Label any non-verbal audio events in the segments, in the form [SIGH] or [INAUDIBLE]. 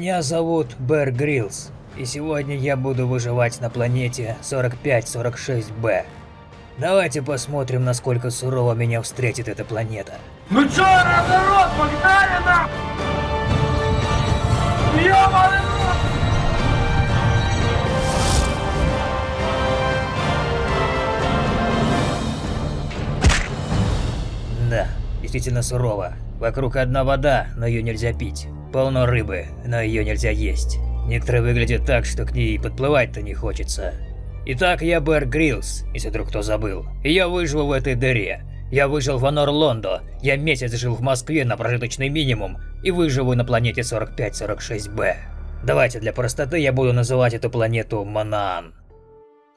Меня зовут Бэр Гриллс, и сегодня я буду выживать на планете 4546b. Давайте посмотрим, насколько сурово меня встретит эта планета. Ну чё, народ, погнали нам! Ёбаный! Да, действительно сурово. Вокруг одна вода, но ее нельзя пить. Полно рыбы, но ее нельзя есть. Некоторые выглядят так, что к ней подплывать-то не хочется. Итак, я Бэр Гриллс, если вдруг кто забыл. И я выжил в этой дыре. Я выжил в Анор-Лондо, я месяц жил в Москве на прожиточный минимум и выживу на планете 4546b. Давайте для простоты я буду называть эту планету Манаан.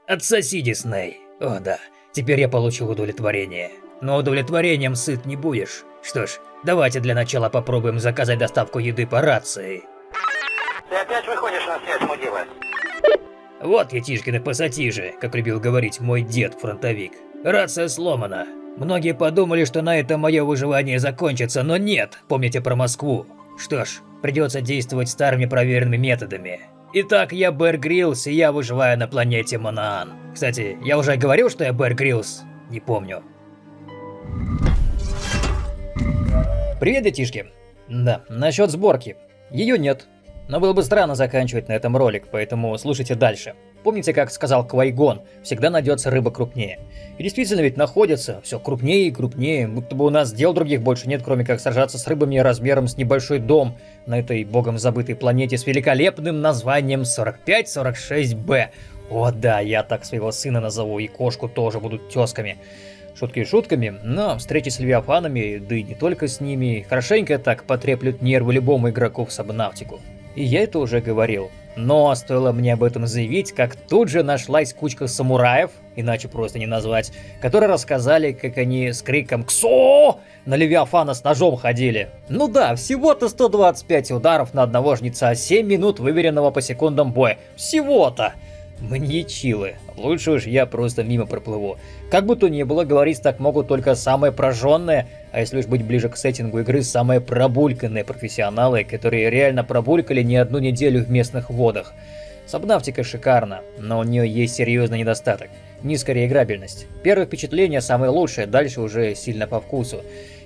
Отсоси, Дисней. О да, теперь я получил удовлетворение. Но удовлетворением сыт не будешь. Что ж, давайте для начала попробуем заказать доставку еды по рации. Ты опять выходишь на связь, мудила? Вот я Тишкины пассатижи, как любил говорить мой дед-фронтовик. Рация сломана. Многие подумали, что на этом мое выживание закончится, но нет, помните про Москву. Что ж, придется действовать старыми проверенными методами. Итак, я Бэр Гриллс, и я выживаю на планете Манаан. Кстати, я уже говорил, что я Бэр Гриллс? Не помню. Привет, детишки. Да, насчет сборки. Ее нет. Но было бы странно заканчивать на этом ролик, поэтому слушайте дальше. Помните, как сказал Квайгон, всегда найдется рыба крупнее. И действительно ведь находится, все крупнее и крупнее, будто бы у нас дел других больше нет, кроме как сражаться с рыбами размером с небольшой дом на этой богом забытой планете с великолепным названием 4546b. О да, я так своего сына назову, и кошку тоже будут тесками. Шутки шутками, но встречи с левиафанами, да и не только с ними, хорошенько так потреплют нервы любому игроку в Сабнавтику. И я это уже говорил. Но стоило мне об этом заявить, как тут же нашлась кучка самураев, иначе просто не назвать, которые рассказали, как они с криком «КСО!» на Левиафана с ножом ходили. Ну да, всего-то 125 ударов на одного жнеца, 7 минут выверенного по секундам боя. Всего-то! Маньячилы. Лучше уж я просто мимо проплыву. Как бы то ни было, говорить так могут только самые прожженные, а если уж быть ближе к сеттингу игры, самые пробульканные профессионалы, которые реально пробулькали не одну неделю в местных водах. Сабнавтика шикарна, но у нее есть серьезный недостаток. Низкая реиграбельность. Первое впечатление самое лучшее, дальше уже сильно по вкусу.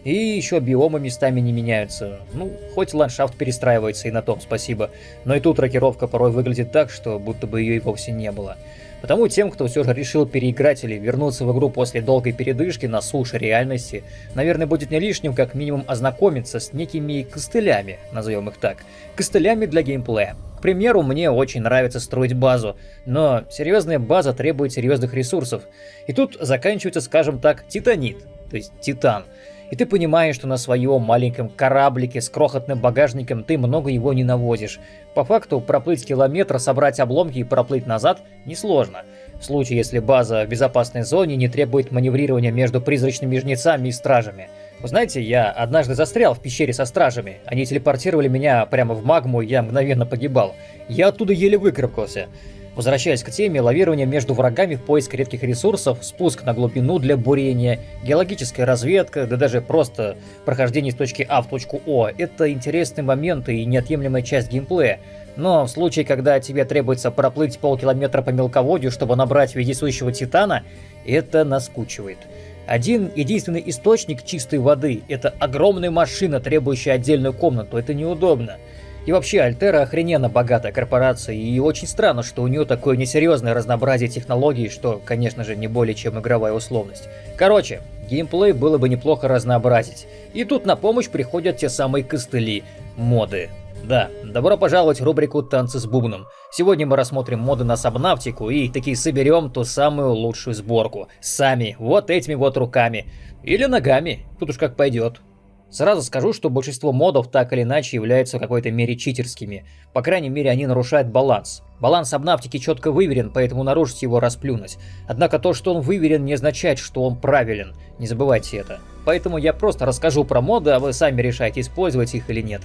И еще биомы местами не меняются. Ну, хоть ландшафт перестраивается и на том спасибо. Но и тут рокировка порой выглядит так, что будто бы ее и вовсе не было. Потому тем, кто все же решил переиграть или вернуться в игру после долгой передышки на суше реальности, наверное, будет не лишним как минимум ознакомиться с некими костылями, назовем их так, костылями для геймплея. К примеру, мне очень нравится строить базу, но серьезная база требует серьезных ресурсов. И тут заканчивается, скажем так, титанит, то есть титан и ты понимаешь, что на своем маленьком кораблике с крохотным багажником ты много его не навозишь. По факту проплыть километр, собрать обломки и проплыть назад несложно. В случае, если база в безопасной зоне не требует маневрирования между призрачными жнецами и стражами. Вы знаете, я однажды застрял в пещере со стражами. Они телепортировали меня прямо в магму, и я мгновенно погибал. Я оттуда еле выкарабкался. Возвращаясь к теме, лавирование между врагами в поиск редких ресурсов, спуск на глубину для бурения, геологическая разведка, да даже просто прохождение с точки А в точку О – это интересные моменты и неотъемлемая часть геймплея. Но в случае, когда тебе требуется проплыть полкилометра по мелководью, чтобы набрать вездесущего титана, это наскучивает. Один единственный источник чистой воды – это огромная машина, требующая отдельную комнату, это неудобно. И вообще, Альтера охрененно богатая корпорация, и очень странно, что у нее такое несерьезное разнообразие технологий, что, конечно же, не более чем игровая условность. Короче, геймплей было бы неплохо разнообразить. И тут на помощь приходят те самые костыли, моды. Да, добро пожаловать в рубрику «Танцы с бубном». Сегодня мы рассмотрим моды на сабнавтику и таки соберем ту самую лучшую сборку. Сами, вот этими вот руками. Или ногами, тут уж как пойдет. Сразу скажу, что большинство модов так или иначе являются в какой-то мере читерскими. По крайней мере, они нарушают баланс. Баланс обнавтики четко выверен, поэтому нарушить его расплюнуть. Однако то, что он выверен, не означает, что он правилен. Не забывайте это. Поэтому я просто расскажу про моды, а вы сами решайте, использовать их или нет.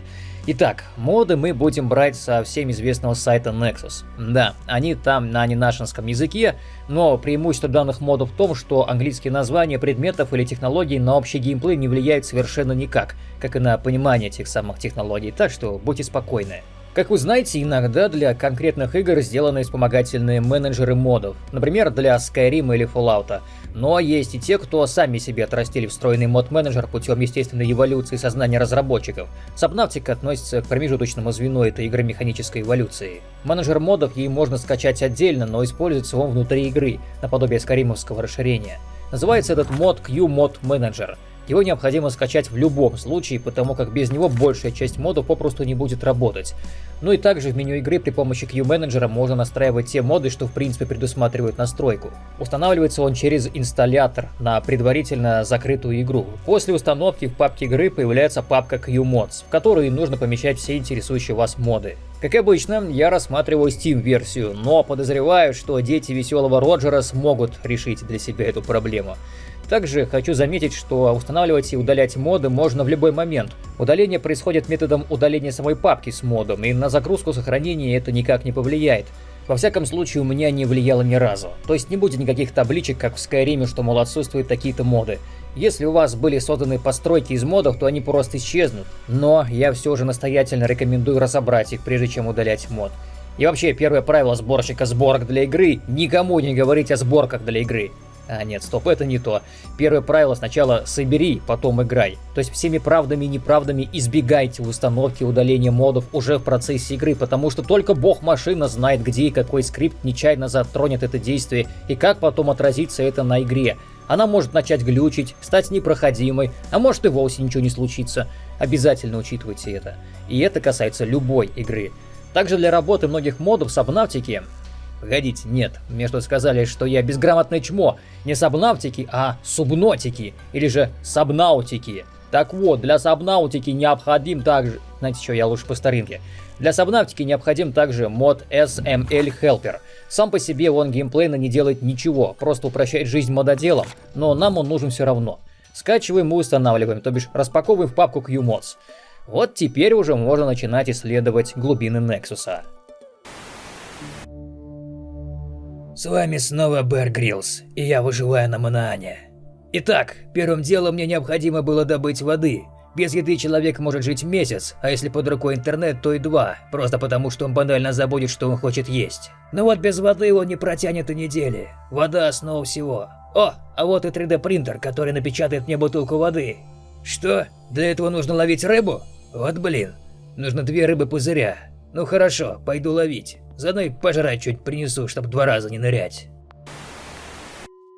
Итак, моды мы будем брать со всем известного сайта Nexus. Да, они там на ненашинском языке, но преимущество данных модов в том, что английские названия предметов или технологий на общий геймплей не влияют совершенно никак, как и на понимание этих самых технологий, так что будьте спокойны. Как вы знаете, иногда для конкретных игр сделаны вспомогательные менеджеры модов, например, для Skyrim или Fallout. Но есть и те, кто сами себе отрастили встроенный мод-менеджер путем естественной эволюции сознания разработчиков. Subnautica относится к промежуточному звену этой игры механической эволюции. Менеджер модов ей можно скачать отдельно, но используется он внутри игры, наподобие скаримовского расширения. Называется этот мод Q-Mod Manager. Его необходимо скачать в любом случае, потому как без него большая часть модов попросту не будет работать. Ну и также в меню игры при помощи Q-менеджера можно настраивать те моды, что в принципе предусматривают настройку. Устанавливается он через инсталлятор на предварительно закрытую игру. После установки в папке игры появляется папка Q-Mods, в которую нужно помещать все интересующие вас моды. Как обычно, я рассматриваю Steam-версию, но подозреваю, что дети веселого Роджера смогут решить для себя эту проблему. Также хочу заметить, что устанавливать и удалять моды можно в любой момент. Удаление происходит методом удаления самой папки с модом, и на загрузку сохранения это никак не повлияет. Во всяком случае, у меня не влияло ни разу. То есть не будет никаких табличек, как в Skyrim, что, мол, отсутствуют такие-то моды. Если у вас были созданы постройки из модов, то они просто исчезнут. Но я все же настоятельно рекомендую разобрать их, прежде чем удалять мод. И вообще, первое правило сборщика сборок для игры – никому не говорить о сборках для игры. А нет, стоп, это не то. Первое правило сначала собери, потом играй. То есть всеми правдами и неправдами избегайте установки удаления модов уже в процессе игры, потому что только бог-машина знает, где и какой скрипт нечаянно затронет это действие и как потом отразится это на игре. Она может начать глючить, стать непроходимой, а может и вовсе ничего не случится. Обязательно учитывайте это. И это касается любой игры. Также для работы многих модов с Subnautica Погодите, нет, мне что сказали, что я безграмотное чмо. Не сабнавтики, а субнотики, или же сабнаутики. Так вот, для сабнаутики необходим также... Знаете что, я лучше по старинке. Для сабнавтики необходим также мод SML Helper. Сам по себе он геймплейно не делает ничего, просто упрощает жизнь мододелам, но нам он нужен все равно. Скачиваем и устанавливаем, то бишь распаковываем в папку QMods. Вот теперь уже можно начинать исследовать глубины Нексуса. С вами снова Бэр Гриллс, и я выживаю на Манаане. Итак, первым делом мне необходимо было добыть воды. Без еды человек может жить месяц, а если под рукой интернет, то и два, просто потому что он банально забудет, что он хочет есть. Но вот без воды он не протянет и недели. Вода – основа всего. О, а вот и 3D принтер, который напечатает мне бутылку воды. Что? Для этого нужно ловить рыбу? Вот блин. Нужно две рыбы-пузыря. Ну хорошо, пойду ловить. Заодно и пожрать чуть принесу, чтобы два раза не нырять.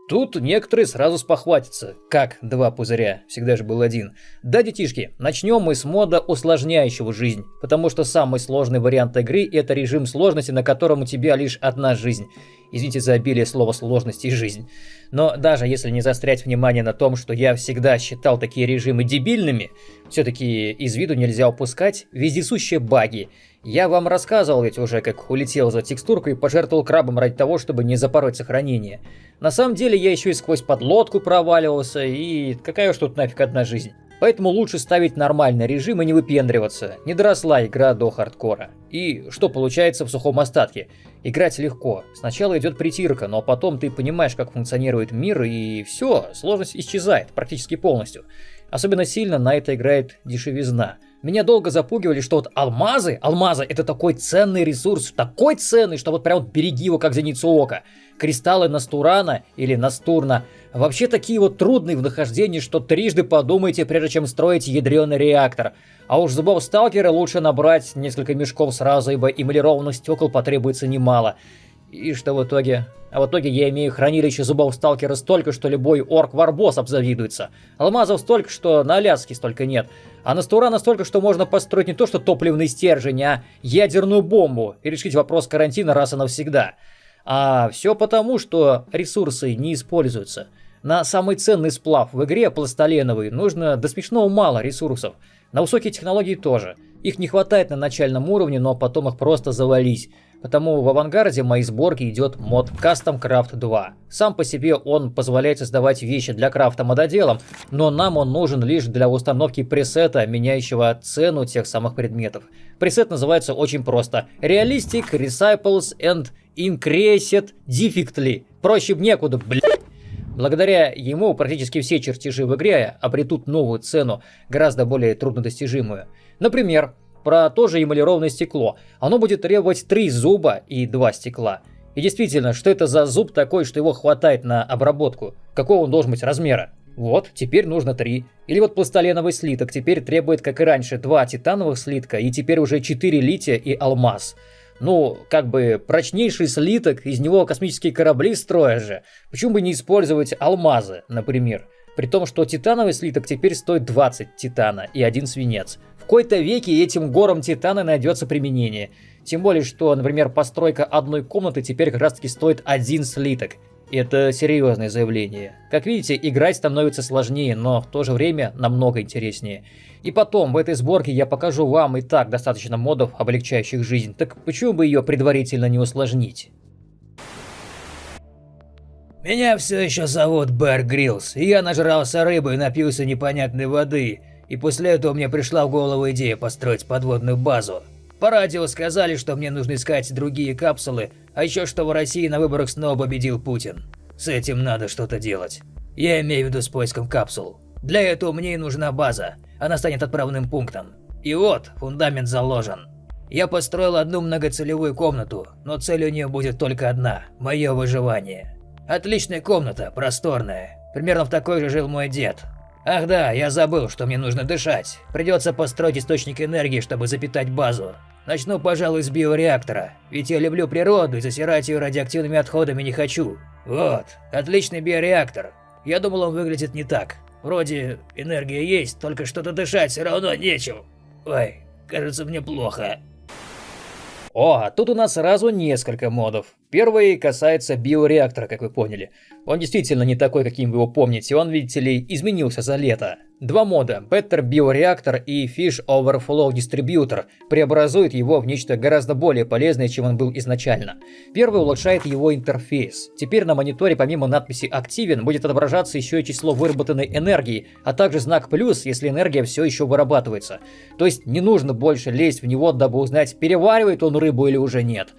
Тут некоторые сразу спохватятся. Как два пузыря? Всегда же был один. Да, детишки, начнем мы с мода, усложняющего жизнь. Потому что самый сложный вариант игры – это режим сложности, на котором у тебя лишь одна жизнь. Извините за обилие слова сложности и жизнь. Но даже если не застрять внимание на том, что я всегда считал такие режимы дебильными, все-таки из виду нельзя упускать вездесущие баги – я вам рассказывал ведь уже, как улетел за текстуркой и пожертвовал крабом ради того, чтобы не запороть сохранение. На самом деле я еще и сквозь подлодку проваливался, и какая уж тут нафиг одна жизнь. Поэтому лучше ставить нормальный режим и не выпендриваться. Не доросла игра до хардкора. И что получается в сухом остатке? Играть легко. Сначала идет притирка, но потом ты понимаешь, как функционирует мир, и все, сложность исчезает практически полностью. Особенно сильно на это играет дешевизна. Меня долго запугивали, что вот алмазы, алмазы это такой ценный ресурс, такой ценный, что вот прям вот береги его как зеницу ока. Кристаллы Настурана или Настурна вообще такие вот трудные в нахождении, что трижды подумайте, прежде чем строить ядреный реактор. А уж зубов сталкера лучше набрать несколько мешков сразу, ибо эмалированных стекол потребуется немало. И что в итоге? А в итоге я имею хранилище зубов сталкера столько, что любой орк-варбос обзавидуется. Алмазов столько, что на Аляске столько нет. А Настура настолько, что можно построить не то что топливный стержень, а ядерную бомбу и решить вопрос карантина раз и навсегда. А все потому, что ресурсы не используются. На самый ценный сплав в игре, пластоленовый, нужно до смешного мало ресурсов. На высокие технологии тоже. Их не хватает на начальном уровне, но потом их просто завались. Потому в авангарде моей сборки идет мод Custom Craft 2. Сам по себе он позволяет создавать вещи для крафта мододелом, но нам он нужен лишь для установки пресета, меняющего цену тех самых предметов. Пресет называется очень просто. Realistic Recycles and Increased Defectly. Проще некуда, блядь. Благодаря ему практически все чертежи в игре обретут новую цену, гораздо более труднодостижимую. Например, про тоже эмалированное стекло. Оно будет требовать 3 зуба и 2 стекла. И действительно, что это за зуб такой, что его хватает на обработку? Какого он должен быть размера? Вот, теперь нужно 3. Или вот пластоленовый слиток теперь требует, как и раньше, 2 титановых слитка и теперь уже 4 лития и алмаз. Ну, как бы прочнейший слиток, из него космические корабли строят же. Почему бы не использовать алмазы, например? При том, что титановый слиток теперь стоит 20 титана и один свинец. В какой-то веке этим горам титана найдется применение. Тем более, что, например, постройка одной комнаты теперь как раз таки стоит один слиток. Это серьезное заявление. Как видите, играть становится сложнее, но в то же время намного интереснее. И потом, в этой сборке я покажу вам и так достаточно модов, облегчающих жизнь, так почему бы ее предварительно не усложнить? Меня все еще зовут Бэр Гриллс, и я нажрался рыбы и напился непонятной воды, и после этого мне пришла в голову идея построить подводную базу. По радио сказали, что мне нужно искать другие капсулы, а еще что в России на выборах снова победил Путин. С этим надо что-то делать. Я имею в виду с поиском капсул. Для этого мне и нужна база, она станет отправным пунктом. И вот, фундамент заложен. Я построил одну многоцелевую комнату, но цель у нее будет только одна – мое выживание. Отличная комната, просторная. Примерно в такой же жил мой дед. Ах да, я забыл, что мне нужно дышать. Придется построить источник энергии, чтобы запитать базу. Начну, пожалуй, с биореактора, ведь я люблю природу и засирать ее радиоактивными отходами не хочу. Вот, отличный биореактор. Я думал, он выглядит не так. Вроде энергия есть, только что-то дышать все равно нечем. Ой, кажется мне плохо. О, а тут у нас сразу несколько модов. Первый касается биореактора, как вы поняли. Он действительно не такой, каким вы его помните, он, видите ли, изменился за лето. Два мода, Better Bioreactor и Fish Overflow Distributor, преобразуют его в нечто гораздо более полезное, чем он был изначально. Первый улучшает его интерфейс. Теперь на мониторе помимо надписи «Активен» будет отображаться еще и число выработанной энергии, а также знак «плюс», если энергия все еще вырабатывается. То есть не нужно больше лезть в него, дабы узнать, переваривает он рыбу или уже нет.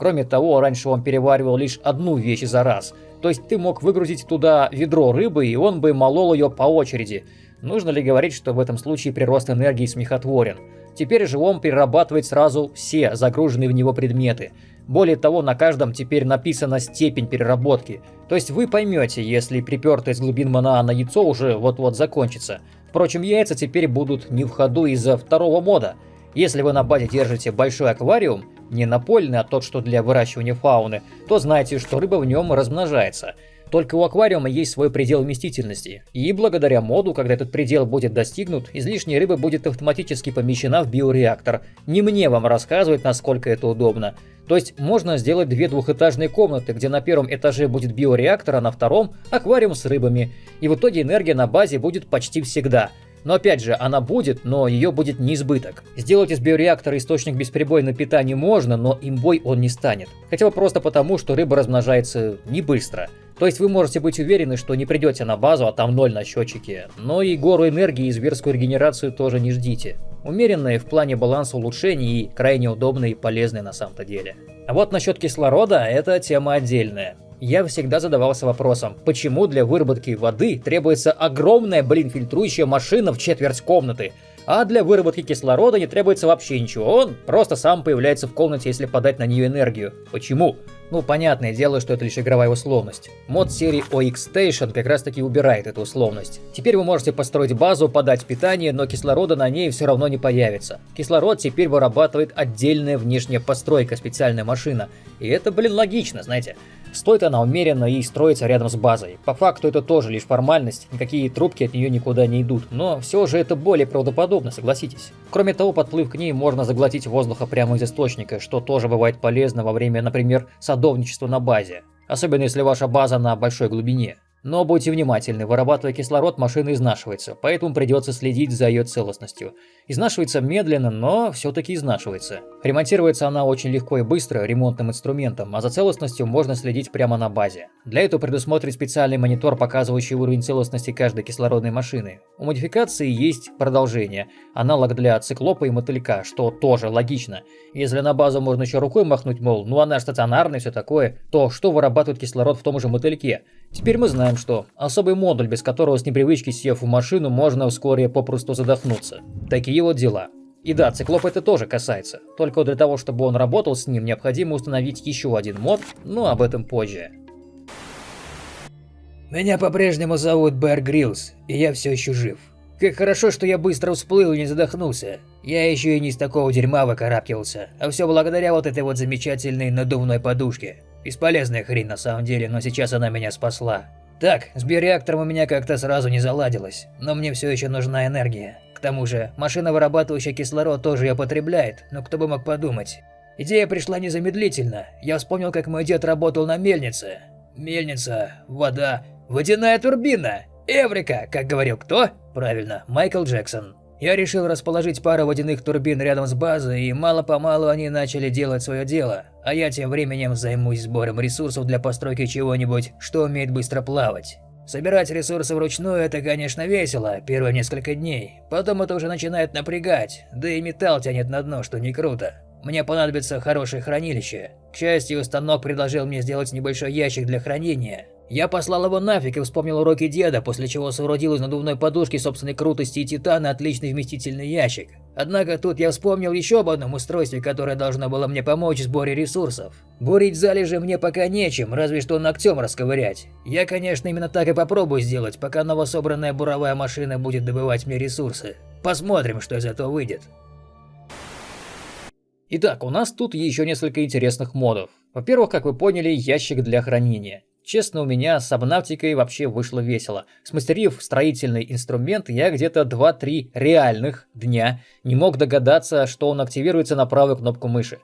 Кроме того, раньше он переваривал лишь одну вещь за раз. То есть ты мог выгрузить туда ведро рыбы, и он бы молол ее по очереди. Нужно ли говорить, что в этом случае прирост энергии смехотворен? Теперь же он перерабатывает сразу все загруженные в него предметы. Более того, на каждом теперь написана степень переработки. То есть вы поймете, если припертое из глубин Манаана яйцо уже вот-вот закончится. Впрочем, яйца теперь будут не в ходу из-за второго мода. Если вы на базе держите большой аквариум, не напольный, а тот, что для выращивания фауны, то знайте, что рыба в нем размножается. Только у аквариума есть свой предел вместительности, и благодаря моду, когда этот предел будет достигнут, излишняя рыба будет автоматически помещена в биореактор. Не мне вам рассказывать, насколько это удобно. То есть можно сделать две двухэтажные комнаты, где на первом этаже будет биореактор, а на втором – аквариум с рыбами. И в итоге энергия на базе будет почти всегда – но опять же, она будет, но ее будет не избыток. Сделать из биореактора источник бесперебойного питания можно, но имбой он не станет. Хотя бы просто потому, что рыба размножается не быстро. То есть вы можете быть уверены, что не придете на базу, а там ноль на счетчике. Но и гору энергии и зверскую регенерацию тоже не ждите. Умеренные в плане баланса улучшений и крайне удобные и полезные на самом-то деле. А вот насчет кислорода, это тема отдельная я всегда задавался вопросом, почему для выработки воды требуется огромная, блин, фильтрующая машина в четверть комнаты, а для выработки кислорода не требуется вообще ничего, он просто сам появляется в комнате, если подать на нее энергию. Почему? Ну, понятное дело, что это лишь игровая условность. Мод серии OX Station как раз таки убирает эту условность. Теперь вы можете построить базу, подать питание, но кислорода на ней все равно не появится. Кислород теперь вырабатывает отдельная внешняя постройка, специальная машина. И это, блин, логично, знаете. Стоит она умеренно и строится рядом с базой. По факту это тоже лишь формальность, никакие трубки от нее никуда не идут, но все же это более правдоподобно, согласитесь. Кроме того, подплыв к ней можно заглотить воздуха прямо из источника, что тоже бывает полезно во время, например, садовничества на базе. Особенно если ваша база на большой глубине. Но будьте внимательны, вырабатывая кислород, машина изнашивается, поэтому придется следить за ее целостностью. Изнашивается медленно, но все-таки изнашивается. Ремонтируется она очень легко и быстро ремонтным инструментом, а за целостностью можно следить прямо на базе. Для этого предусмотрен специальный монитор, показывающий уровень целостности каждой кислородной машины. У модификации есть продолжение, аналог для циклопа и мотылька, что тоже логично. Если на базу можно еще рукой махнуть, мол, ну она стационарная и все такое, то что вырабатывает кислород в том же мотыльке? Теперь мы знаем, что особый модуль, без которого с непривычки сев в машину, можно вскоре попросту задохнуться. Такие вот дела. И да, циклоп это тоже касается. Только для того, чтобы он работал с ним, необходимо установить еще один мод, но об этом позже. Меня по-прежнему зовут Бэр Гриллс, и я все еще жив. Как хорошо, что я быстро всплыл и не задохнулся. Я еще и не из такого дерьма выкарабкивался, а все благодаря вот этой вот замечательной надувной подушке. Бесполезная хрень на самом деле, но сейчас она меня спасла. Так, с биореактором у меня как-то сразу не заладилось, но мне все еще нужна энергия. К тому же, машина, вырабатывающая кислород, тоже ее потребляет, но кто бы мог подумать. Идея пришла незамедлительно. Я вспомнил, как мой дед работал на мельнице. Мельница, вода, водяная турбина. Эврика, как говорил кто? Правильно, Майкл Джексон. Я решил расположить пару водяных турбин рядом с базой, и мало-помалу они начали делать свое дело. А я тем временем займусь сбором ресурсов для постройки чего-нибудь, что умеет быстро плавать. Собирать ресурсы вручную – это, конечно, весело, первые несколько дней. Потом это уже начинает напрягать, да и металл тянет на дно, что не круто. Мне понадобится хорошее хранилище. К счастью, станок предложил мне сделать небольшой ящик для хранения. Я послал его нафиг и вспомнил уроки деда, после чего соорудил из надувной подушки собственной крутости и титана отличный вместительный ящик. Однако тут я вспомнил еще об одном устройстве, которое должно было мне помочь в сборе ресурсов. Бурить залежи мне пока нечем, разве что ногтем расковырять. Я, конечно, именно так и попробую сделать, пока новособранная буровая машина будет добывать мне ресурсы. Посмотрим, что из этого выйдет. Итак, у нас тут еще несколько интересных модов. Во-первых, как вы поняли, ящик для хранения. Честно, у меня с обнавтикой вообще вышло весело. Смастерив строительный инструмент, я где-то 2-3 реальных дня не мог догадаться, что он активируется на правую кнопку мыши.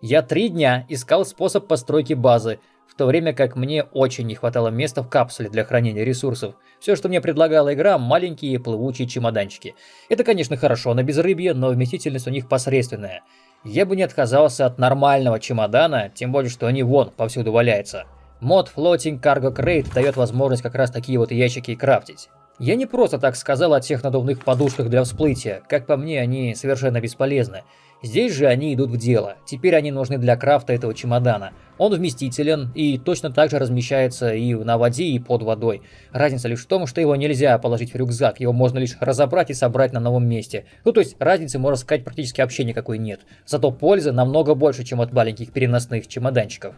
Я три дня искал способ постройки базы, в то время как мне очень не хватало места в капсуле для хранения ресурсов. Все, что мне предлагала игра, маленькие плывучие чемоданчики. Это, конечно, хорошо на безрыбье, но вместительность у них посредственная. Я бы не отказался от нормального чемодана, тем более, что они вон повсюду валяются. Мод Floating Cargo Crate дает возможность как раз такие вот ящики крафтить. Я не просто так сказал о тех надувных подушках для всплытия, как по мне они совершенно бесполезны. Здесь же они идут в дело, теперь они нужны для крафта этого чемодана. Он вместителен и точно так же размещается и на воде, и под водой. Разница лишь в том, что его нельзя положить в рюкзак, его можно лишь разобрать и собрать на новом месте. Ну то есть разницы, можно сказать, практически вообще никакой нет. Зато пользы намного больше, чем от маленьких переносных чемоданчиков.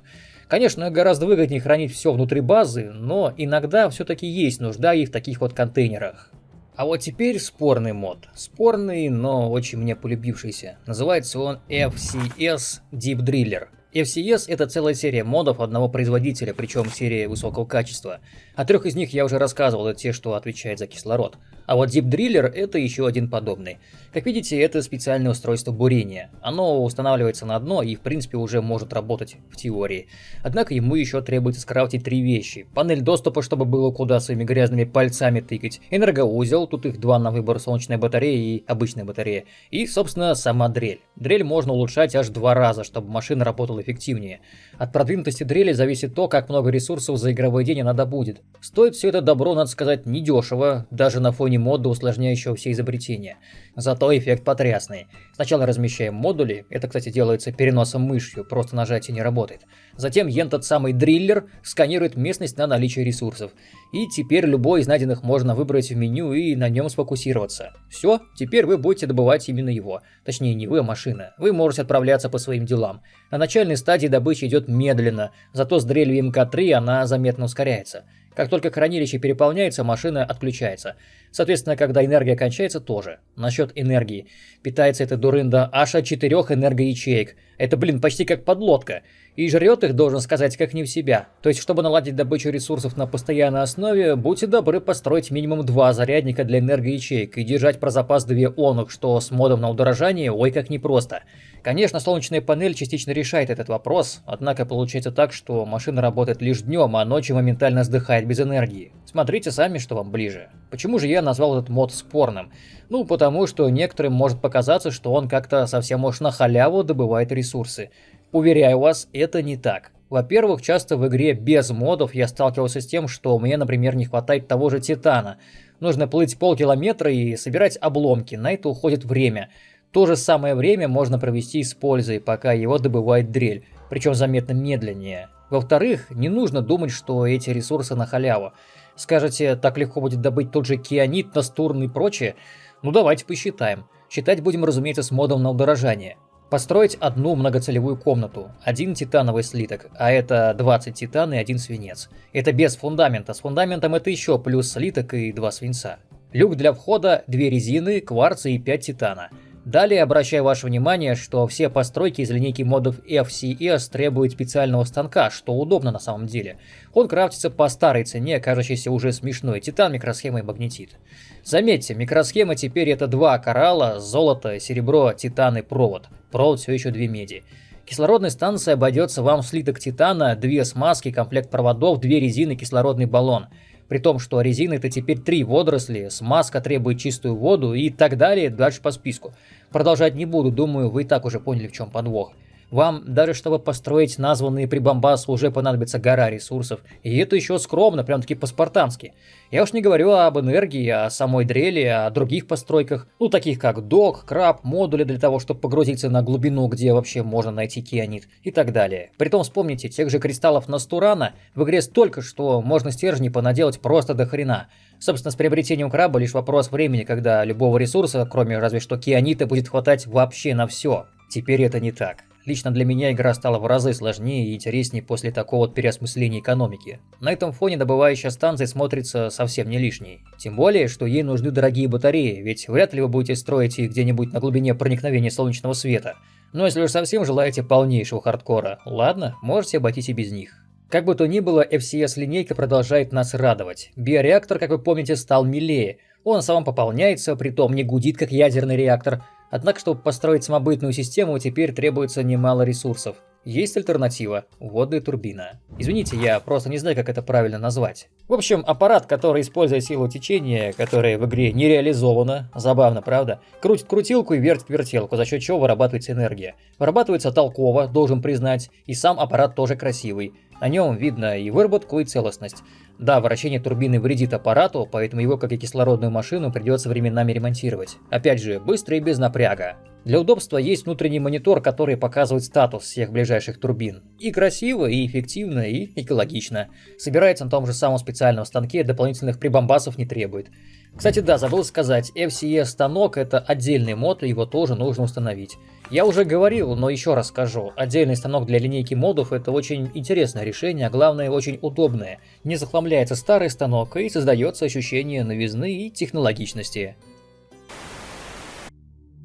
Конечно, гораздо выгоднее хранить все внутри базы, но иногда все-таки есть нужда и в таких вот контейнерах. А вот теперь спорный мод. Спорный, но очень мне полюбившийся. Называется он FCS Deep Driller. FCS это целая серия модов одного производителя, причем серия высокого качества. О трех из них я уже рассказывал, это те, что отвечает за кислород. А вот Deep Driller это еще один подобный. Как видите, это специальное устройство бурения. Оно устанавливается на дно и в принципе уже может работать в теории. Однако ему еще требуется скрафтить три вещи. Панель доступа, чтобы было куда своими грязными пальцами тыкать. Энергоузел, тут их два на выбор, солнечная батарея и обычная батарея. И, собственно, сама дрель. Дрель можно улучшать аж два раза, чтобы машина работала эффективнее. От продвинутости дрели зависит то, как много ресурсов за игровой день она добудет. Стоит все это добро, надо сказать, недешево, даже на фоне мода, усложняющего все изобретения. Зато эффект потрясный. Сначала размещаем модули, это, кстати, делается переносом мышью, просто нажатие не работает. Затем этот самый дриллер сканирует местность на наличие ресурсов. И теперь любой из найденных можно выбрать в меню и на нем сфокусироваться. Все, теперь вы будете добывать именно его. Точнее, не вы, а машина. Вы можете отправляться по своим делам. На начальной стадии добыча идет медленно, зато с дрелью МК-3 она заметно ускоряется. Как только хранилище переполняется, машина отключается. Соответственно, когда энергия кончается, тоже. Насчет энергии. Питается эта дурында аж от четырех энергоячеек. Это, блин, почти как подлодка. И жрет их, должен сказать, как не в себя. То есть, чтобы наладить добычу ресурсов на постоянной основе, будьте добры построить минимум два зарядника для энергоячеек и держать про запас две онух, что с модом на удорожание ой как непросто. Конечно, солнечная панель частично решает этот вопрос, однако получается так, что машина работает лишь днем, а ночью моментально сдыхает без энергии. Смотрите сами, что вам ближе. Почему же я назвал этот мод спорным? Ну, потому что некоторым может показаться, что он как-то совсем уж на халяву добывает ресурсы. Уверяю вас, это не так. Во-первых, часто в игре без модов я сталкивался с тем, что мне, например, не хватает того же титана. Нужно плыть полкилометра и собирать обломки, на это уходит время. То же самое время можно провести с пользой, пока его добывает дрель, причем заметно медленнее. Во-вторых, не нужно думать, что эти ресурсы на халяву. Скажете, так легко будет добыть тот же кианит, настурн и прочее? Ну давайте посчитаем. Считать будем, разумеется, с модом на удорожание. Построить одну многоцелевую комнату, один титановый слиток, а это 20 титан и один свинец. Это без фундамента, с фундаментом это еще плюс слиток и два свинца. Люк для входа, две резины, кварцы и 5 титана. Далее обращаю ваше внимание, что все постройки из линейки модов FCS требуют специального станка, что удобно на самом деле. Он крафтится по старой цене, кажущейся уже смешной, титан, микросхема и магнетит. Заметьте, микросхема теперь это два коралла, золото, серебро, титан и провод. Провод все еще две меди. Кислородная станция обойдется вам в слиток титана, две смазки, комплект проводов, две резины, кислородный баллон. При том, что резина это теперь три водоросли, смазка требует чистую воду и так далее, дальше по списку. Продолжать не буду, думаю, вы и так уже поняли, в чем подвох. Вам даже чтобы построить названные прибамбасы уже понадобится гора ресурсов. И это еще скромно, прям таки по-спартански. Я уж не говорю об энергии, о самой дрели, о других постройках, ну таких как док, краб, модули для того, чтобы погрузиться на глубину, где вообще можно найти кианит и так далее. Притом вспомните, тех же кристаллов Настурана в игре столько, что можно стержни понаделать просто до хрена. Собственно, с приобретением краба лишь вопрос времени, когда любого ресурса, кроме разве что кианита, будет хватать вообще на все. Теперь это не так. Лично для меня игра стала в разы сложнее и интереснее после такого переосмысления экономики. На этом фоне добывающая станция смотрится совсем не лишней. Тем более, что ей нужны дорогие батареи, ведь вряд ли вы будете строить их где-нибудь на глубине проникновения солнечного света. Но если уж совсем желаете полнейшего хардкора, ладно, можете обойтись и без них. Как бы то ни было, FCS-линейка продолжает нас радовать. Биореактор, как вы помните, стал милее. Он сам пополняется, притом не гудит, как ядерный реактор, Однако, чтобы построить самобытную систему, теперь требуется немало ресурсов. Есть альтернатива – водная турбина. Извините, я просто не знаю, как это правильно назвать. В общем, аппарат, который использует силу течения, которая в игре не реализована, забавно, правда, крутит крутилку и вертит вертелку, за счет чего вырабатывается энергия. Вырабатывается толково, должен признать, и сам аппарат тоже красивый. На нем видно и выработку, и целостность. Да, вращение турбины вредит аппарату, поэтому его, как и кислородную машину, придется временами ремонтировать. Опять же, быстро и без напряга. Для удобства есть внутренний монитор, который показывает статус всех ближайших турбин. И красиво, и эффективно, и экологично. Собирается на том же самом специальном станке, дополнительных прибамбасов не требует. Кстати, да, забыл сказать, FCE станок это отдельный мод, его тоже нужно установить. Я уже говорил, но еще раз скажу, отдельный станок для линейки модов это очень интересное решение, а главное очень удобное. Не захламляется старый станок и создается ощущение новизны и технологичности.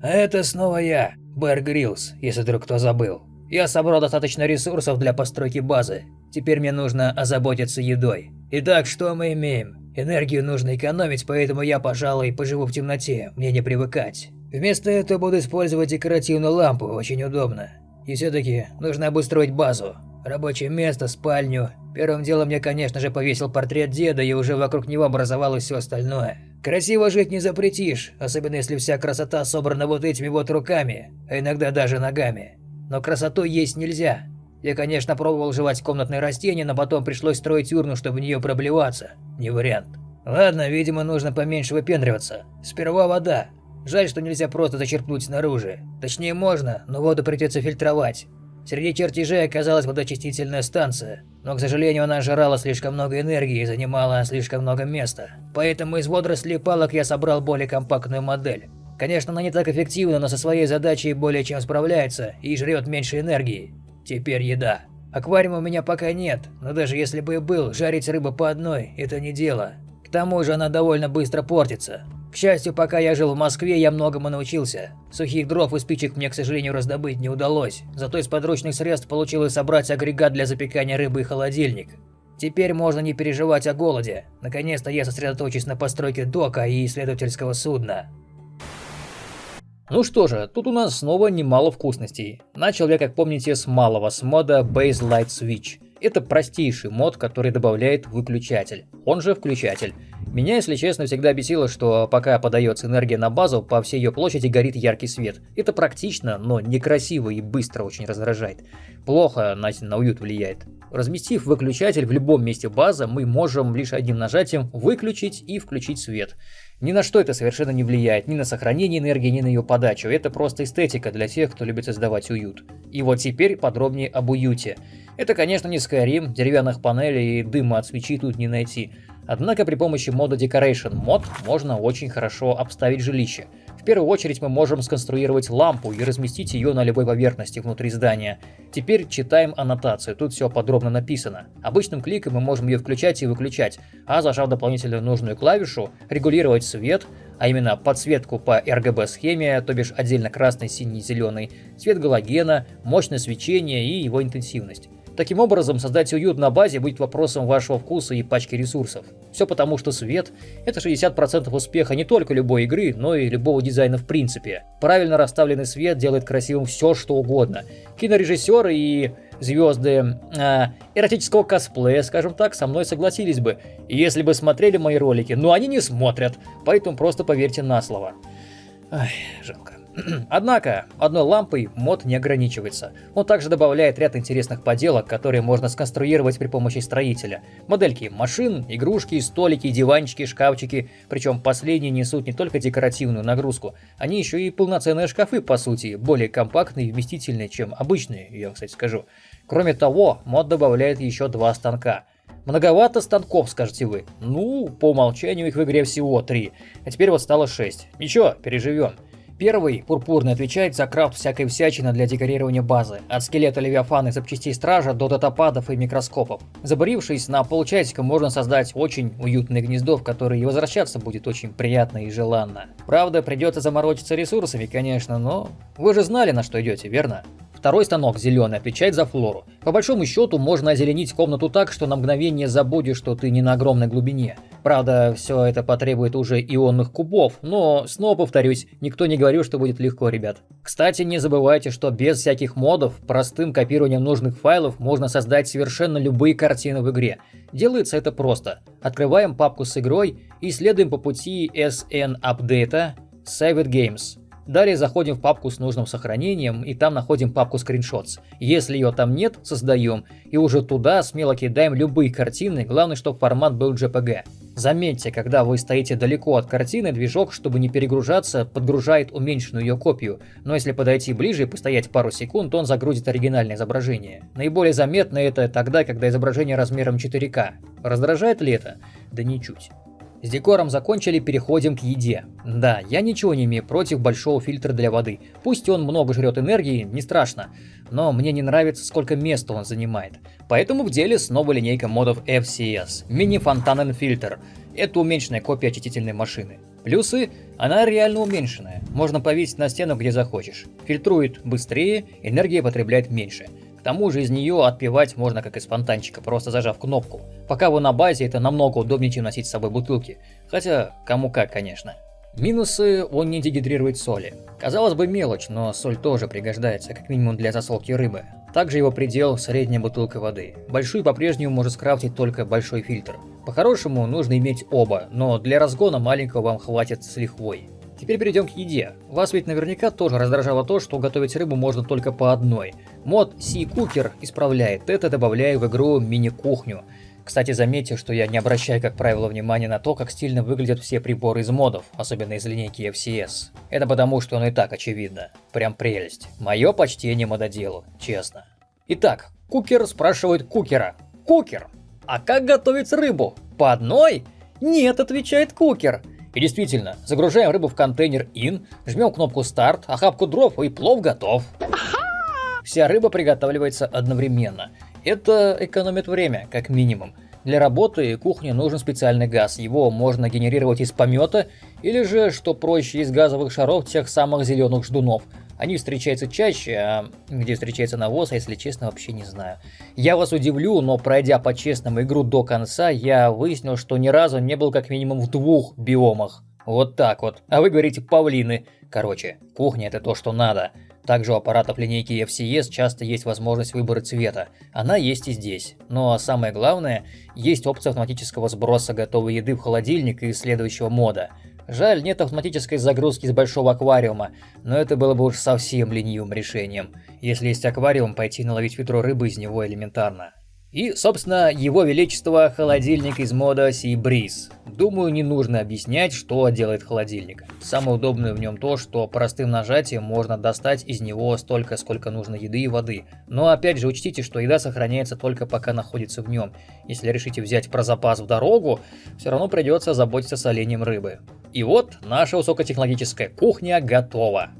Это снова я, Бэр Гриллс, если вдруг кто забыл. Я собрал достаточно ресурсов для постройки базы. Теперь мне нужно озаботиться едой. Итак, что мы имеем? Энергию нужно экономить, поэтому я, пожалуй, поживу в темноте, мне не привыкать. Вместо этого буду использовать декоративную лампу, очень удобно. И все-таки нужно обустроить базу. Рабочее место, спальню. Первым делом я, конечно же, повесил портрет деда, и уже вокруг него образовалось все остальное. Красиво жить не запретишь, особенно если вся красота собрана вот этими вот руками, а иногда даже ногами. Но красоту есть нельзя. Я, конечно, пробовал жевать комнатные растения, но потом пришлось строить урну, чтобы в нее проблеваться. Не вариант. Ладно, видимо, нужно поменьше выпендриваться. Сперва вода. Жаль, что нельзя просто зачерпнуть снаружи. Точнее, можно, но воду придется фильтровать. Среди чертежей оказалась водоочистительная станция, но, к сожалению, она жрала слишком много энергии и занимала слишком много места. Поэтому из водорослей палок я собрал более компактную модель. Конечно, она не так эффективна, но со своей задачей более чем справляется и жрет меньше энергии. Теперь еда. Аквариума у меня пока нет, но даже если бы и был, жарить рыбу по одной – это не дело. К тому же она довольно быстро портится. К счастью, пока я жил в Москве, я многому научился. Сухих дров и спичек мне, к сожалению, раздобыть не удалось. Зато из подручных средств получилось собрать агрегат для запекания рыбы и холодильник. Теперь можно не переживать о голоде. Наконец-то я сосредоточусь на постройке дока и исследовательского судна. Ну что же, тут у нас снова немало вкусностей. Начал я, как помните, с малого, с мода Base Light Switch. Это простейший мод, который добавляет выключатель, он же включатель. Меня, если честно, всегда бесило, что пока подается энергия на базу, по всей ее площади горит яркий свет. Это практично, но некрасиво и быстро очень раздражает. Плохо на, на уют влияет. Разместив выключатель в любом месте базы, мы можем лишь одним нажатием выключить и включить свет. Ни на что это совершенно не влияет, ни на сохранение энергии, ни на ее подачу. Это просто эстетика для тех, кто любит создавать уют. И вот теперь подробнее об уюте. Это, конечно, не Skyrim, деревянных панелей и дыма от свечи тут не найти. Однако при помощи мода Decoration Mod можно очень хорошо обставить жилище. В первую очередь мы можем сконструировать лампу и разместить ее на любой поверхности внутри здания. Теперь читаем аннотацию, тут все подробно написано. Обычным кликом мы можем ее включать и выключать, а зажав дополнительную нужную клавишу, регулировать свет, а именно подсветку по RGB схеме, то бишь отдельно красный, синий, зеленый, цвет галогена, мощное свечение и его интенсивность. Таким образом, создать уют на базе будет вопросом вашего вкуса и пачки ресурсов. Все потому, что свет – это 60% успеха не только любой игры, но и любого дизайна в принципе. Правильно расставленный свет делает красивым все, что угодно. Кинорежиссеры и звезды э, эротического косплея, скажем так, со мной согласились бы, если бы смотрели мои ролики, но они не смотрят, поэтому просто поверьте на слово. Ай, жалко. [CLEARS THROAT] Однако, одной лампой мод не ограничивается. Он также добавляет ряд интересных поделок, которые можно сконструировать при помощи строителя. Модельки машин, игрушки, столики, диванчики, шкафчики. Причем последние несут не только декоративную нагрузку, они еще и полноценные шкафы по сути, более компактные и вместительные, чем обычные, я вам, кстати, скажу. Кроме того, мод добавляет еще два станка. Многовато станков, скажете вы. Ну, по умолчанию их в игре всего три, а теперь вот стало шесть. Ничего, переживем. Первый, пурпурный, отвечает за крафт всякой всячины для декорирования базы, от скелета Левиафана и запчастей Стража до датападов и микроскопов. Заборившись на полчасика, можно создать очень уютное гнездо, в которое и возвращаться будет очень приятно и желанно. Правда, придется заморочиться ресурсами, конечно, но вы же знали, на что идете, верно? Второй станок, зеленый, отвечает за флору. По большому счету, можно озеленить комнату так, что на мгновение забудешь, что ты не на огромной глубине. Правда, все это потребует уже ионных кубов, но, снова повторюсь, никто не говорил, что будет легко, ребят. Кстати, не забывайте, что без всяких модов, простым копированием нужных файлов можно создать совершенно любые картины в игре. Делается это просто. Открываем папку с игрой и следуем по пути SN Update Save It Games. Далее заходим в папку с нужным сохранением и там находим папку Screenshots. Если ее там нет, создаем и уже туда смело кидаем любые картины, главное, чтобы формат был JPG. Заметьте, когда вы стоите далеко от картины, движок, чтобы не перегружаться, подгружает уменьшенную ее копию, но если подойти ближе и постоять пару секунд, он загрузит оригинальное изображение. Наиболее заметно это тогда, когда изображение размером 4К. Раздражает ли это? Да ничуть. С декором закончили, переходим к еде. Да, я ничего не имею против большого фильтра для воды. Пусть он много жрет энергии, не страшно. Но мне не нравится, сколько места он занимает. Поэтому в деле снова линейка модов FCS. Мини-фонтанен фильтр. Это уменьшенная копия очистительной машины. Плюсы – она реально уменьшенная. Можно повесить на стену где захочешь. Фильтрует быстрее, энергия потребляет меньше. К тому же из нее отпивать можно как из фонтанчика, просто зажав кнопку. Пока вы на базе, это намного удобнее, чем носить с собой бутылки. Хотя, кому как, конечно. Минусы – он не дегидрирует соли. Казалось бы мелочь, но соль тоже пригождается, как минимум для засолки рыбы. Также его предел – средняя бутылка воды. Большую по-прежнему может скрафтить только большой фильтр. По-хорошему нужно иметь оба, но для разгона маленького вам хватит с лихвой. Теперь перейдем к еде. Вас ведь наверняка тоже раздражало то, что готовить рыбу можно только по одной. Мод Sea Cooker исправляет это, добавляя в игру мини-кухню. Кстати, заметьте, что я не обращаю, как правило, внимания на то, как стильно выглядят все приборы из модов, особенно из линейки FCS. Это потому, что оно и так очевидно. Прям прелесть. Мое почтение мододелу, честно. Итак, Кукер спрашивает Кукера. Кукер, а как готовить рыбу? По одной? Нет, отвечает Кукер. И действительно, загружаем рыбу в контейнер IN, жмем кнопку старт, охапку дров и плов готов. Вся рыба приготавливается одновременно. Это экономит время, как минимум. Для работы кухни нужен специальный газ. Его можно генерировать из помета или же, что проще, из газовых шаров тех самых зеленых ждунов. Они встречаются чаще, а где встречается навоз, а если честно, вообще не знаю. Я вас удивлю, но пройдя по-честному игру до конца, я выяснил, что ни разу не был как минимум в двух биомах. Вот так вот. А вы говорите павлины. Короче, кухня это то, что надо. Также у аппаратов линейки FCS часто есть возможность выбора цвета. Она есть и здесь. Но самое главное, есть опция автоматического сброса готовой еды в холодильник из следующего мода – Жаль, нет автоматической загрузки с большого аквариума, но это было бы уж совсем ленивым решением. Если есть аквариум, пойти наловить ведро рыбы из него элементарно. И, собственно, его величество холодильник из мода Sea. Думаю, не нужно объяснять, что делает холодильник. Самое удобное в нем то, что простым нажатием можно достать из него столько, сколько нужно еды и воды. Но опять же учтите, что еда сохраняется только пока находится в нем. Если решите взять про запас в дорогу, все равно придется заботиться с оленем рыбы. И вот наша высокотехнологическая кухня готова.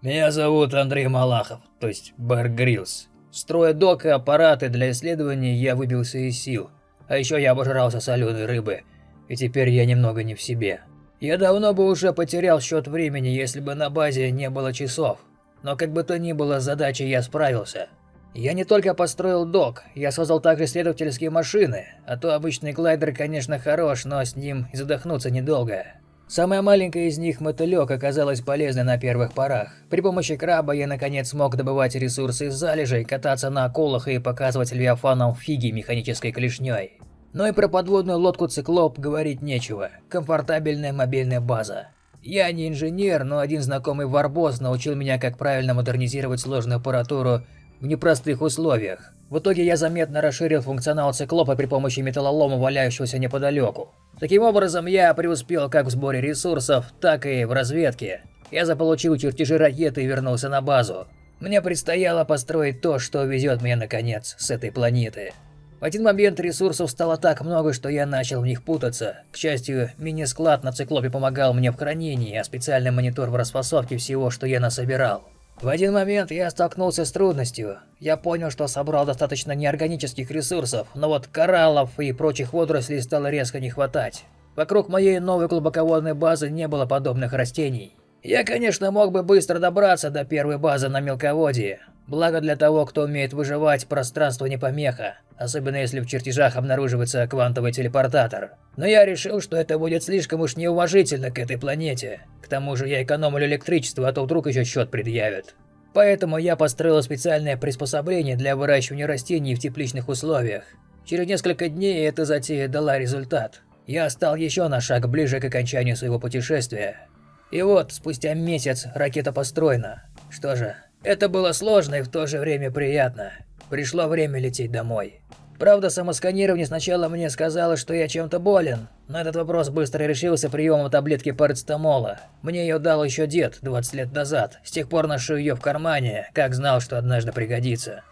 Меня зовут Андрей Малахов, то есть Бар Гриллс. Строя док и аппараты для исследований, я выбился из сил. А еще я обожрался соленой рыбы, и теперь я немного не в себе. Я давно бы уже потерял счет времени, если бы на базе не было часов. Но как бы то ни было, с задачей я справился. Я не только построил док, я создал также исследовательские машины, а то обычный глайдер, конечно, хорош, но с ним задохнуться недолго. Самая маленькая из них, мотылек, оказалась полезной на первых порах. При помощи краба я наконец смог добывать ресурсы из залежей, кататься на акулах и показывать левиафанам фиги механической клешней. Но и про подводную лодку «Циклоп» говорить нечего. Комфортабельная мобильная база. Я не инженер, но один знакомый Варбос научил меня, как правильно модернизировать сложную аппаратуру в непростых условиях. В итоге я заметно расширил функционал циклопа при помощи металлолома, валяющегося неподалеку. Таким образом, я преуспел как в сборе ресурсов, так и в разведке. Я заполучил чертежи ракеты и вернулся на базу. Мне предстояло построить то, что везет меня наконец с этой планеты. В один момент ресурсов стало так много, что я начал в них путаться. К счастью, мини-склад на циклопе помогал мне в хранении, а специальный монитор в расфасовке всего, что я насобирал. В один момент я столкнулся с трудностью. Я понял, что собрал достаточно неорганических ресурсов, но вот кораллов и прочих водорослей стало резко не хватать. Вокруг моей новой глубоководной базы не было подобных растений. Я, конечно, мог бы быстро добраться до первой базы на мелководье. Благо для того, кто умеет выживать, пространство не помеха, особенно если в чертежах обнаруживается квантовый телепортатор. Но я решил, что это будет слишком уж неуважительно к этой планете. К тому же я экономлю электричество, а то вдруг еще счет предъявят. Поэтому я построил специальное приспособление для выращивания растений в тепличных условиях. Через несколько дней эта затея дала результат. Я стал еще на шаг ближе к окончанию своего путешествия. И вот, спустя месяц ракета построена. Что же, это было сложно и в то же время приятно. Пришло время лететь домой. Правда, самосканирование сначала мне сказало, что я чем-то болен, но этот вопрос быстро решился приемом таблетки парацетамола. Мне ее дал еще дед 20 лет назад, с тех пор ношу ее в кармане, как знал, что однажды пригодится.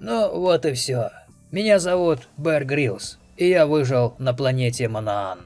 Ну, вот и все. Меня зовут Бэр Гриллс, и я выжил на планете Манаан.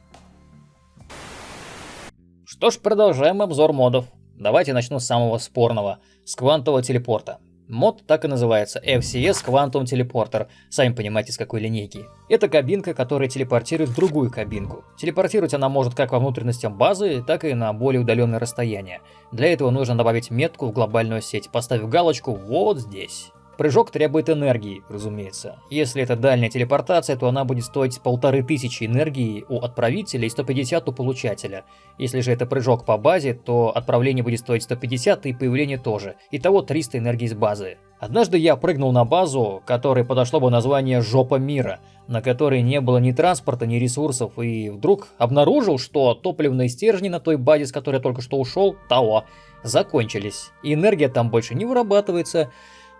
Что ж, продолжаем обзор модов. Давайте начну с самого спорного, с квантового телепорта. Мод так и называется FCS Quantum Teleporter, сами понимаете с какой линейки. Это кабинка, которая телепортирует в другую кабинку. Телепортировать она может как во внутренностям базы, так и на более удаленное расстояние. Для этого нужно добавить метку в глобальную сеть, поставив галочку вот здесь. Прыжок требует энергии, разумеется. Если это дальняя телепортация, то она будет стоить полторы тысячи энергии у отправителя и 150 у получателя. Если же это прыжок по базе, то отправление будет стоить 150 и появление тоже. Итого 300 энергии с базы. Однажды я прыгнул на базу, которой подошло бы название «Жопа мира», на которой не было ни транспорта, ни ресурсов, и вдруг обнаружил, что топливные стержни на той базе, с которой я только что ушел, того, закончились. И энергия там больше не вырабатывается,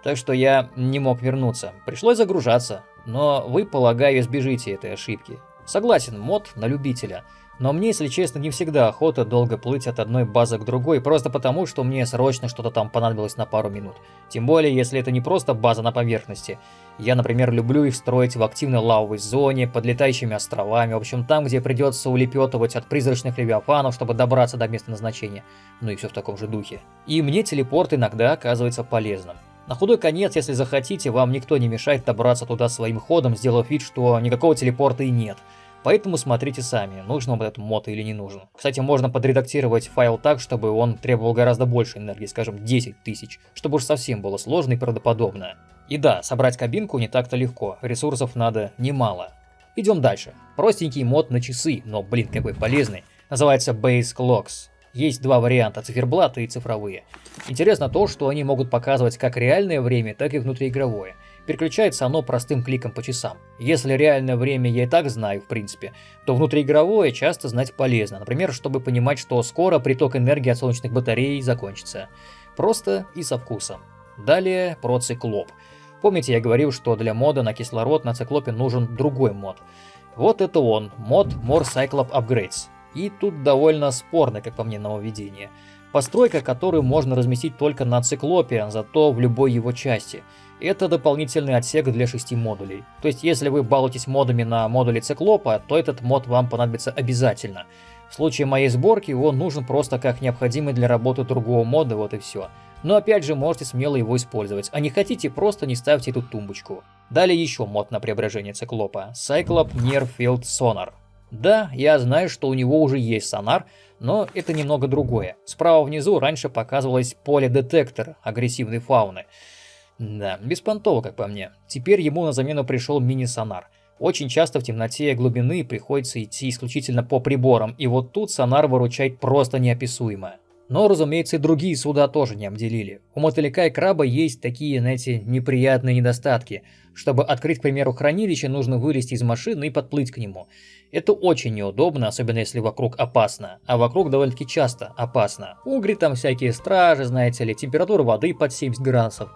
так что я не мог вернуться. Пришлось загружаться, но вы, полагаю, избежите этой ошибки. Согласен, мод на любителя. Но мне, если честно, не всегда охота долго плыть от одной базы к другой, просто потому, что мне срочно что-то там понадобилось на пару минут. Тем более, если это не просто база на поверхности. Я, например, люблю их строить в активной лавовой зоне, под летающими островами, в общем, там, где придется улепетывать от призрачных левиафанов, чтобы добраться до места назначения. Ну и все в таком же духе. И мне телепорт иногда оказывается полезным. На худой конец, если захотите, вам никто не мешает добраться туда своим ходом, сделав вид, что никакого телепорта и нет. Поэтому смотрите сами, нужен вам этот мод или не нужен. Кстати, можно подредактировать файл так, чтобы он требовал гораздо больше энергии, скажем 10 тысяч, чтобы уж совсем было сложно и правдоподобно. И да, собрать кабинку не так-то легко, ресурсов надо немало. Идем дальше. Простенький мод на часы, но блин какой полезный. Называется Base Clocks. Есть два варианта, циферблаты и цифровые. Интересно то, что они могут показывать как реальное время, так и внутриигровое. Переключается оно простым кликом по часам. Если реальное время я и так знаю, в принципе, то внутриигровое часто знать полезно. Например, чтобы понимать, что скоро приток энергии от солнечных батарей закончится. Просто и со вкусом. Далее про циклоп. Помните, я говорил, что для мода на кислород на циклопе нужен другой мод. Вот это он, мод More Cyclop Upgrades. И тут довольно спорное, как по мне, нововведение. Постройка, которую можно разместить только на циклопе, зато в любой его части. Это дополнительный отсек для шести модулей. То есть, если вы балуетесь модами на модуле циклопа, то этот мод вам понадобится обязательно. В случае моей сборки он нужен просто как необходимый для работы другого мода, вот и все. Но опять же, можете смело его использовать, а не хотите, просто не ставьте эту тумбочку. Далее еще мод на преображение циклопа. Cyclop Near Field Sonar. Да, я знаю, что у него уже есть сонар, но это немного другое. Справа внизу раньше показывалось поле-детектор агрессивной фауны. Да, беспонтово, как по мне. Теперь ему на замену пришел мини-сонар. Очень часто в темноте глубины приходится идти исключительно по приборам, и вот тут сонар выручает просто неописуемо. Но, разумеется, и другие суда тоже не обделили. У мотылька и краба есть такие, знаете, неприятные недостатки. Чтобы открыть, к примеру, хранилище, нужно вылезти из машины и подплыть к нему. Это очень неудобно, особенно если вокруг опасно. А вокруг довольно-таки часто опасно. Угри там всякие стражи, знаете ли, температура воды под 70 градусов.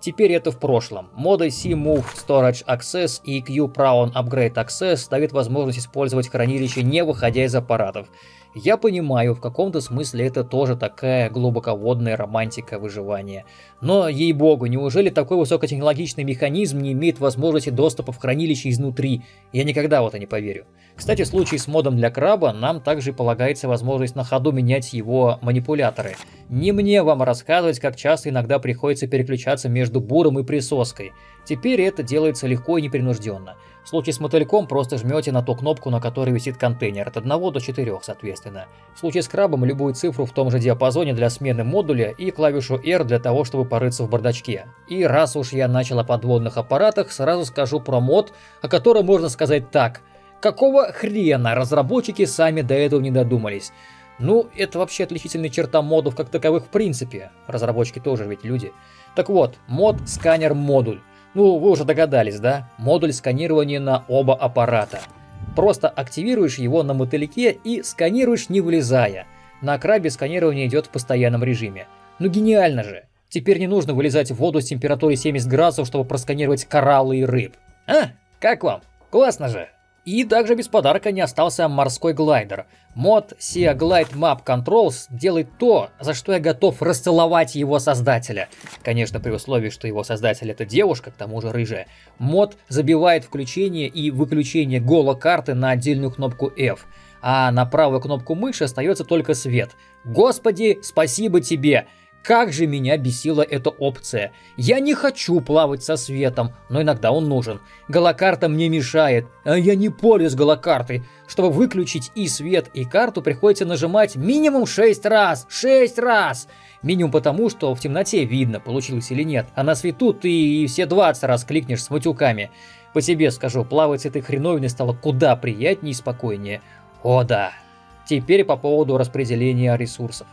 Теперь это в прошлом. Моды C-Move Storage Access и Q-Prawn Upgrade Access дают возможность использовать хранилище не выходя из аппаратов. Я понимаю, в каком-то смысле это тоже такая глубоководная романтика выживания. Но, ей-богу, неужели такой высокотехнологичный механизм не имеет возможности доступа в хранилище изнутри? Я никогда в это не поверю. Кстати, в случае с модом для краба нам также полагается возможность на ходу менять его манипуляторы. Не мне вам рассказывать, как часто иногда приходится переключаться между буром и присоской. Теперь это делается легко и непринужденно. В случае с мотыльком просто жмете на ту кнопку, на которой висит контейнер, от 1 до 4 соответственно. В случае с крабом любую цифру в том же диапазоне для смены модуля и клавишу R для того, чтобы порыться в бардачке. И раз уж я начал о подводных аппаратах, сразу скажу про мод, о котором можно сказать так. Какого хрена разработчики сами до этого не додумались? Ну, это вообще отличительная черта модов как таковых в принципе. Разработчики тоже ведь люди. Так вот, мод сканер модуль. Ну, вы уже догадались, да? Модуль сканирования на оба аппарата. Просто активируешь его на мотыльке и сканируешь не вылезая. На крабе сканирование идет в постоянном режиме. Ну гениально же! Теперь не нужно вылезать в воду с температурой 70 градусов, чтобы просканировать кораллы и рыб. А, как вам? Классно же! И также без подарка не остался морской глайдер. Мод Sea Glide Map Controls делает то, за что я готов расцеловать его создателя. Конечно, при условии, что его создатель это девушка, к тому же рыжая. Мод забивает включение и выключение голо-карты на отдельную кнопку F а на правую кнопку мыши остается только свет. Господи, спасибо тебе! Как же меня бесила эта опция. Я не хочу плавать со светом, но иногда он нужен. Голокарта мне мешает, а я не пользуюсь голокартой. Чтобы выключить и свет, и карту, приходится нажимать минимум 6 раз. 6 раз! Минимум потому, что в темноте видно, получилось или нет. А на свету ты и все 20 раз кликнешь с матюками. По себе скажу, плавать с этой хреновиной стало куда приятнее и спокойнее. О да. Теперь по поводу распределения ресурсов.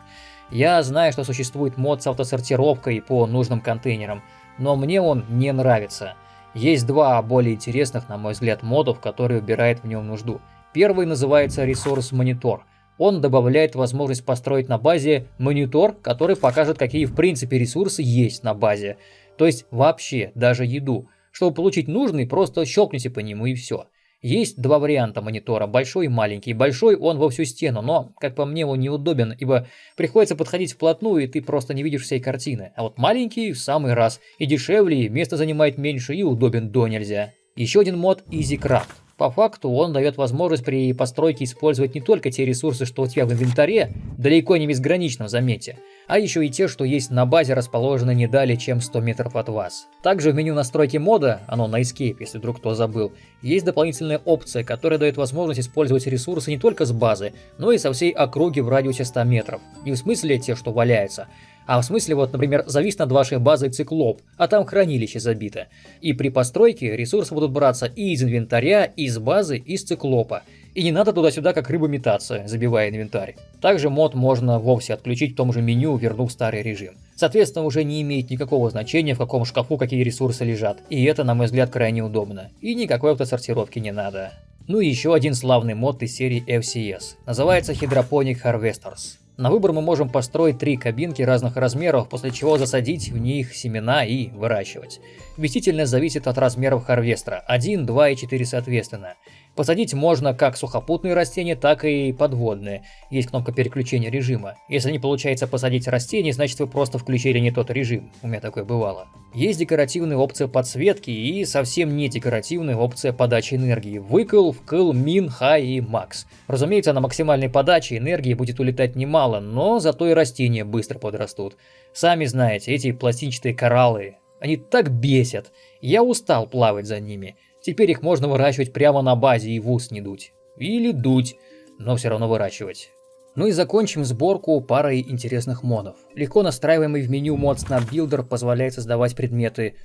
Я знаю, что существует мод с автосортировкой по нужным контейнерам, но мне он не нравится. Есть два более интересных, на мой взгляд, модов, которые убирают в нем нужду. Первый называется ресурс монитор. Он добавляет возможность построить на базе монитор, который покажет, какие в принципе ресурсы есть на базе. То есть вообще, даже еду. Чтобы получить нужный, просто щелкните по нему и все. Есть два варианта монитора, большой и маленький. Большой он во всю стену, но, как по мне, он неудобен, ибо приходится подходить вплотную, и ты просто не видишь всей картины. А вот маленький в самый раз. И дешевле, и место занимает меньше, и удобен до нельзя. Еще один мод Easy Craft. По факту он дает возможность при постройке использовать не только те ресурсы, что у тебя в инвентаре, далеко не безграничном, заметьте, а еще и те, что есть на базе, расположены не далее, чем 100 метров от вас. Также в меню настройки мода, оно на Escape, если вдруг кто забыл, есть дополнительная опция, которая дает возможность использовать ресурсы не только с базы, но и со всей округи в радиусе 100 метров. Не в смысле те, что валяются, а в смысле, вот, например, завис над вашей базой циклоп, а там хранилище забито. И при постройке ресурсы будут браться и из инвентаря, и из базы, и из циклопа. И не надо туда-сюда как рыба метаться, забивая инвентарь. Также мод можно вовсе отключить в том же меню, вернув старый режим. Соответственно, уже не имеет никакого значения, в каком шкафу какие ресурсы лежат. И это, на мой взгляд, крайне удобно. И никакой автосортировки не надо. Ну и еще один славный мод из серии FCS. Называется Hydroponic Harvesters. На выбор мы можем построить три кабинки разных размеров, после чего засадить в них семена и выращивать. Вместительность зависит от размеров харвестера, 1, 2 и 4 соответственно. Посадить можно как сухопутные растения, так и подводные. Есть кнопка переключения режима. Если не получается посадить растение, значит вы просто включили не тот режим. У меня такое бывало. Есть декоративная опция подсветки и совсем не декоративная опция подачи энергии. Выкл, вкл, мин, хай и макс. Разумеется, на максимальной подаче энергии будет улетать немало, но зато и растения быстро подрастут. Сами знаете, эти пластинчатые кораллы, они так бесят. Я устал плавать за ними. Теперь их можно выращивать прямо на базе и в ус не дуть. Или дуть, но все равно выращивать. Ну и закончим сборку парой интересных модов. Легко настраиваемый в меню мод Snap Builder позволяет создавать предметы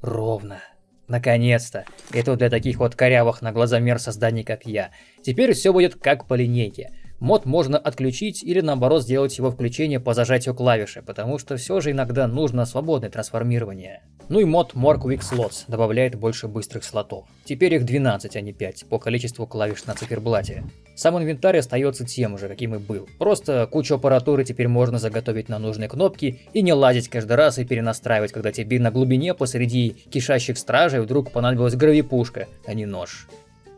ровно. Наконец-то! Это для таких вот корявых на глазомер созданий, как я. Теперь все будет как по линейке. Мод можно отключить или наоборот сделать его включение по зажатию клавиши, потому что все же иногда нужно свободное трансформирование. Ну и мод More Quick Slots добавляет больше быстрых слотов. Теперь их 12, а не 5, по количеству клавиш на циферблате. Сам инвентарь остается тем же, каким и был. Просто кучу аппаратуры теперь можно заготовить на нужные кнопки и не лазить каждый раз и перенастраивать, когда тебе на глубине посреди кишащих стражей вдруг понадобилась гравипушка, а не нож.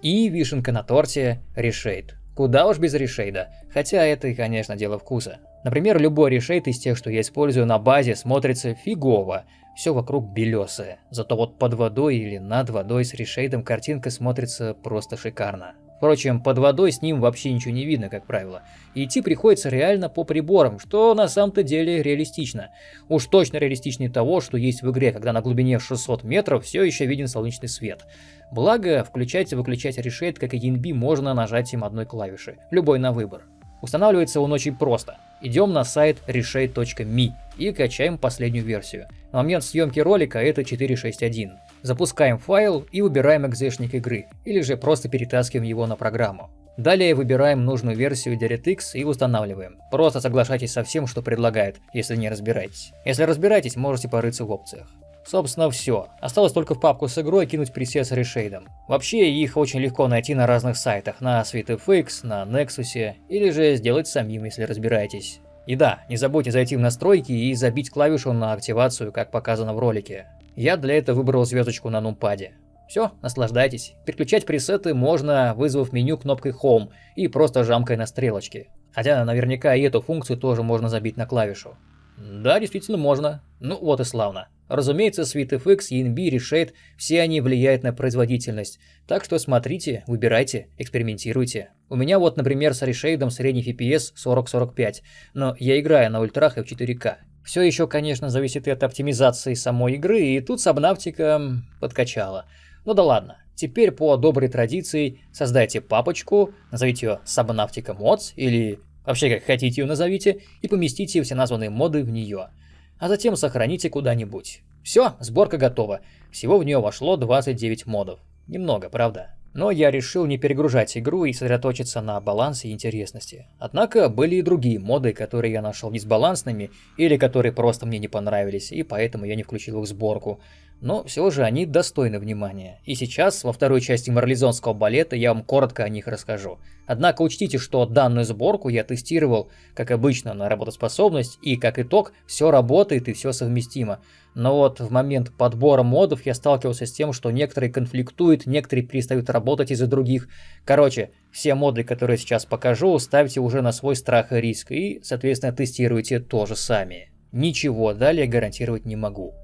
И вишенка на торте – решейд. Куда уж без решейда, хотя это и, конечно, дело вкуса. Например, любой решейд из тех, что я использую на базе, смотрится фигово, все вокруг белесое. Зато вот под водой или над водой с решейдом картинка смотрится просто шикарно. Впрочем, под водой с ним вообще ничего не видно, как правило. И идти приходится реально по приборам, что на самом-то деле реалистично. Уж точно реалистичнее того, что есть в игре, когда на глубине 600 метров все еще виден солнечный свет. Благо, включать и выключать решейд, как и ENB, можно нажатием одной клавиши, любой на выбор. Устанавливается он очень просто. Идем на сайт reshade.me и качаем последнюю версию. На момент съемки ролика это 4.6.1. Запускаем файл и выбираем экзешник игры, или же просто перетаскиваем его на программу. Далее выбираем нужную версию DirectX и устанавливаем. Просто соглашайтесь со всем, что предлагает, если не разбираетесь. Если разбираетесь, можете порыться в опциях. Собственно все. Осталось только в папку с игрой кинуть пресет с решейдом. Вообще их очень легко найти на разных сайтах, на SweetFX, на Nexus, или же сделать самим, если разбираетесь. И да, не забудьте зайти в настройки и забить клавишу на активацию, как показано в ролике. Я для этого выбрал звездочку на нумпаде. Все, наслаждайтесь. Переключать пресеты можно, вызвав меню кнопкой Home и просто жамкой на стрелочки. Хотя наверняка и эту функцию тоже можно забить на клавишу. Да, действительно можно. Ну вот и славно. Разумеется, SweetFX, ENB, Reshade, все они влияют на производительность. Так что смотрите, выбирайте, экспериментируйте. У меня вот, например, с Reshade средний FPS 40-45, но я играю на ультрах и в 4К. Все еще, конечно, зависит и от оптимизации самой игры, и тут Subnautica подкачала. Ну да ладно. Теперь по доброй традиции создайте папочку, назовите ее Subnautica Mods или вообще как хотите ее назовите, и поместите все названные моды в нее. А затем сохраните куда-нибудь. Все, сборка готова. Всего в нее вошло 29 модов. Немного, правда? Но я решил не перегружать игру и сосредоточиться на балансе и интересности. Однако были и другие моды, которые я нашел дисбалансными или которые просто мне не понравились, и поэтому я не включил их в сборку. Но все же они достойны внимания. И сейчас, во второй части марлезонского балета, я вам коротко о них расскажу. Однако учтите, что данную сборку я тестировал, как обычно, на работоспособность, и как итог, все работает и все совместимо. Но вот в момент подбора модов я сталкивался с тем, что некоторые конфликтуют, некоторые перестают работать из-за других. Короче, все моды, которые сейчас покажу, ставьте уже на свой страх и риск, и, соответственно, тестируйте тоже сами. Ничего далее гарантировать не могу.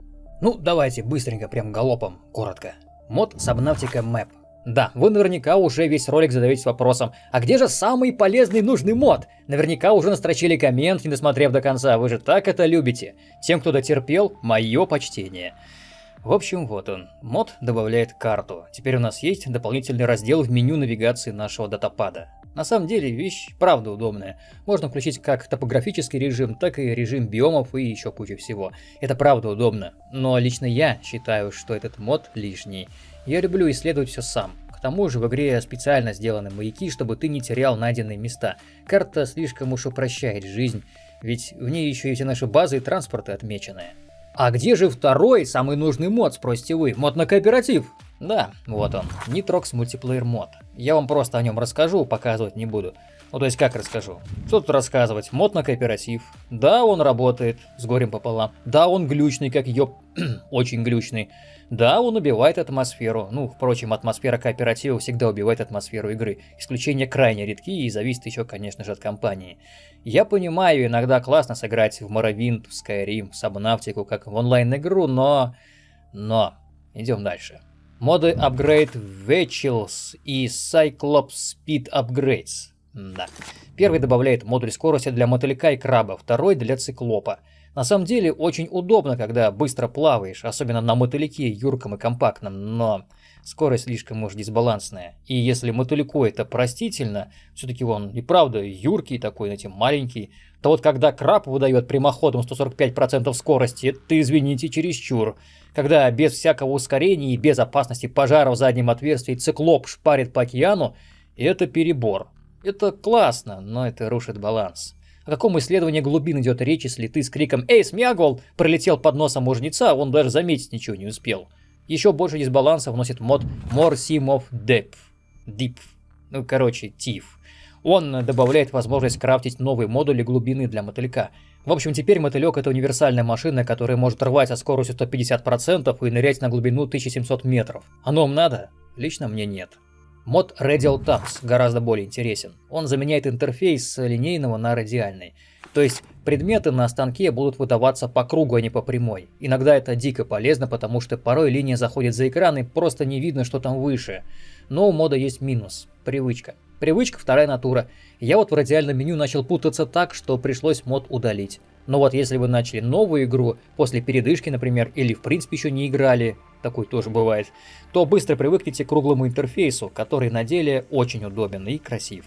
Ну, давайте быстренько, прям галопом, коротко. Мод Subnautica Map. Да, вы наверняка уже весь ролик задаетесь вопросом, а где же самый полезный нужный мод? Наверняка уже настрочили коммент, не досмотрев до конца, вы же так это любите. Тем, кто дотерпел, мое почтение. В общем, вот он. Мод добавляет карту. Теперь у нас есть дополнительный раздел в меню навигации нашего датапада. На самом деле вещь правда удобная. Можно включить как топографический режим, так и режим биомов и еще кучу всего. Это правда удобно. Но лично я считаю, что этот мод лишний. Я люблю исследовать все сам. К тому же в игре специально сделаны маяки, чтобы ты не терял найденные места. Карта слишком уж упрощает жизнь, ведь в ней еще и все наши базы и транспорты отмечены. А где же второй, самый нужный мод, спросите вы? Мод на кооператив? Да, вот он, Nitrox Multiplayer мод. Я вам просто о нем расскажу, показывать не буду. Ну то есть как расскажу? Что тут рассказывать? Мод на кооператив. Да, он работает, с горем пополам. Да, он глючный, как ёб... [CLEARS THROAT] Очень глючный. Да, он убивает атмосферу. Ну, впрочем, атмосфера кооператива всегда убивает атмосферу игры. Исключения крайне редки и зависит еще, конечно же, от компании. Я понимаю, иногда классно сыграть в Morrowind, в Skyrim, в Subnautica, как в онлайн-игру, но... Но... Идем дальше. Моды Upgrade Vehicles и Cyclops Speed Upgrades. Да. Первый добавляет модуль скорости для мотылька и краба, второй для циклопа. На самом деле очень удобно, когда быстро плаваешь, особенно на мотыльке, юрком и компактном, но скорость слишком уж дисбалансная. И если мотыльку это простительно, все-таки он и правда юркий такой, знаете, маленький, то вот когда краб выдает прямоходом 145% скорости, это, извините, чересчур. Когда без всякого ускорения и без опасности пожара в заднем отверстии циклоп шпарит по океану, это перебор. Это классно, но это рушит баланс. О каком исследовании глубин идет речь, если ты с криком «Эй, Смягол!» пролетел под носом мужница, а он даже заметить ничего не успел. Еще больше дисбаланса вносит мод More Sim of Depth. Deep. Ну, короче, TIF. Он добавляет возможность крафтить новые модули глубины для мотылька. В общем, теперь мотылек это универсальная машина, которая может рвать со скоростью 150% и нырять на глубину 1700 метров. Оно вам надо? Лично мне нет. Мод Radial Tabs гораздо более интересен. Он заменяет интерфейс линейного на радиальный. То есть предметы на станке будут выдаваться по кругу, а не по прямой. Иногда это дико полезно, потому что порой линия заходит за экран и просто не видно, что там выше. Но у мода есть минус – привычка. Привычка – вторая натура. Я вот в радиальном меню начал путаться так, что пришлось мод удалить. Но вот если вы начали новую игру, после передышки, например, или в принципе еще не играли, такой тоже бывает, то быстро привыкнете к круглому интерфейсу, который на деле очень удобен и красив.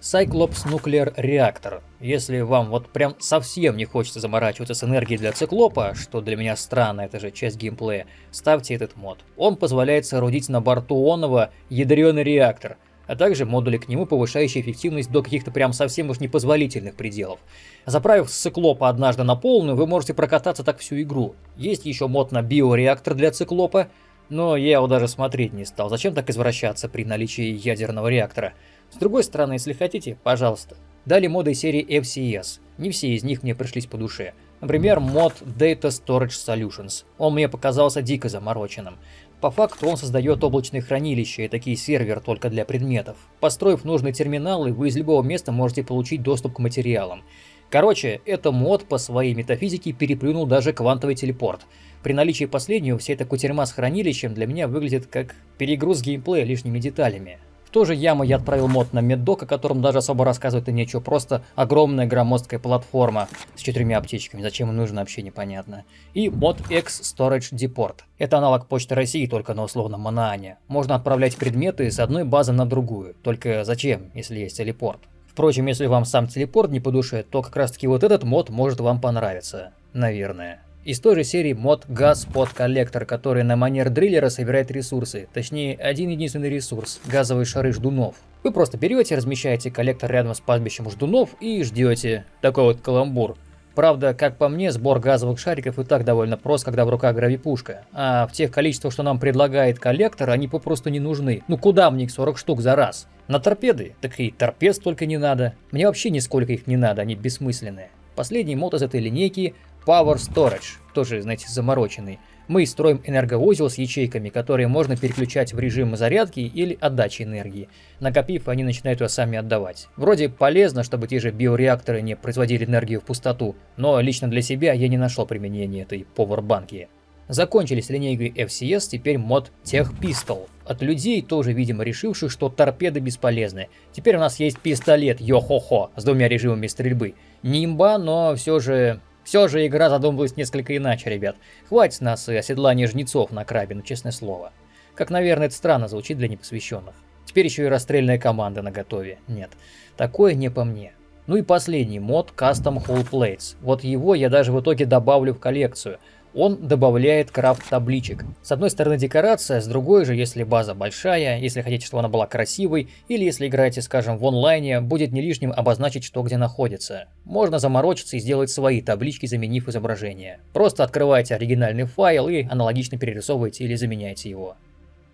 Cyclops Nuclear Reactor. Если вам вот прям совсем не хочется заморачиваться с энергией для циклопа, что для меня странно, это же часть геймплея, ставьте этот мод. Он позволяет соорудить на борту Онова ядреный реактор – а также модули к нему, повышающие эффективность до каких-то прям совсем уж непозволительных пределов. Заправив циклопа однажды на полную, вы можете прокататься так всю игру. Есть еще мод на биореактор для циклопа, но я его даже смотреть не стал. Зачем так извращаться при наличии ядерного реактора? С другой стороны, если хотите, пожалуйста. Дали моды серии FCS. Не все из них мне пришлись по душе. Например, мод Data Storage Solutions. Он мне показался дико замороченным. По факту он создает облачные хранилища и такие сервер только для предметов. Построив нужный терминал, вы из любого места можете получить доступ к материалам. Короче, это мод по своей метафизике переплюнул даже квантовый телепорт. При наличии последнего вся эта кутерьма с хранилищем для меня выглядит как перегруз геймплея лишними деталями. В ту же яму я отправил мод на меддок, о котором даже особо рассказывать и нечего, просто огромная громоздкая платформа с четырьмя аптечками, зачем им нужно вообще непонятно. И мод X Storage Deport. Это аналог Почты России, только на условном Манаане. Можно отправлять предметы с одной базы на другую, только зачем, если есть телепорт? Впрочем, если вам сам телепорт не по душе, то как раз таки вот этот мод может вам понравиться. Наверное. Из той же серии мод Pod Collector, который на манер дриллера собирает ресурсы, точнее один единственный ресурс – газовые шары ждунов. Вы просто берете, размещаете коллектор рядом с пастбищем ждунов и ждете. Такой вот каламбур. Правда, как по мне, сбор газовых шариков и так довольно прост, когда в руках гравипушка. А в тех количествах, что нам предлагает коллектор, они попросту не нужны. Ну куда мне их 40 штук за раз? На торпеды? Так и торпед столько не надо. Мне вообще нисколько их не надо, они бессмысленные. Последний мод из этой линейки Power Storage, тоже, знаете, замороченный. Мы строим энергоузел с ячейками, которые можно переключать в режим зарядки или отдачи энергии. Накопив, они начинают ее сами отдавать. Вроде полезно, чтобы те же биореакторы не производили энергию в пустоту, но лично для себя я не нашел применения этой повербанки. Закончились линейкой FCS, теперь мод Tech Pistol. От людей, тоже, видимо, решивших, что торпеды бесполезны. Теперь у нас есть пистолет, йо-хо-хо, с двумя режимами стрельбы. Не имба, но все же все же игра задумывалась несколько иначе, ребят. Хватит нас и оседлания жнецов на крабе, ну честное слово. Как, наверное, это странно звучит для непосвященных. Теперь еще и расстрельная команда на готове. Нет, такое не по мне. Ну и последний мод Custom Hull Plates. Вот его я даже в итоге добавлю в коллекцию – он добавляет крафт табличек. С одной стороны декорация, с другой же, если база большая, если хотите, чтобы она была красивой, или если играете, скажем, в онлайне, будет не лишним обозначить, что где находится. Можно заморочиться и сделать свои таблички, заменив изображение. Просто открывайте оригинальный файл и аналогично перерисовывайте или заменяйте его.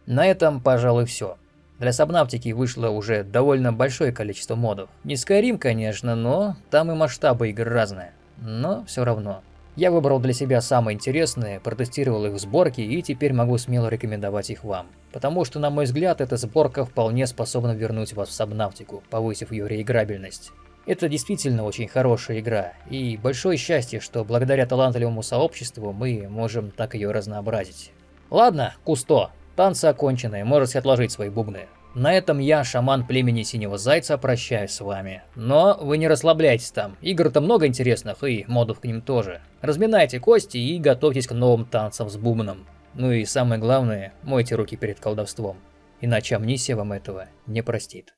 На этом, пожалуй, все. Для Сабнавтики вышло уже довольно большое количество модов. Не Skyrim, конечно, но там и масштабы игр разные. Но все равно. Я выбрал для себя самые интересные, протестировал их в сборке и теперь могу смело рекомендовать их вам. Потому что, на мой взгляд, эта сборка вполне способна вернуть вас в Сабнавтику, повысив ее реиграбельность. Это действительно очень хорошая игра, и большое счастье, что благодаря талантливому сообществу мы можем так ее разнообразить. Ладно, Кусто, танцы окончены, можете отложить свои бубны. На этом я, шаман племени Синего Зайца, прощаюсь с вами. Но вы не расслабляйтесь там, игр-то много интересных и модов к ним тоже. Разминайте кости и готовьтесь к новым танцам с бубном. Ну и самое главное, мойте руки перед колдовством, иначе амнисия вам этого не простит.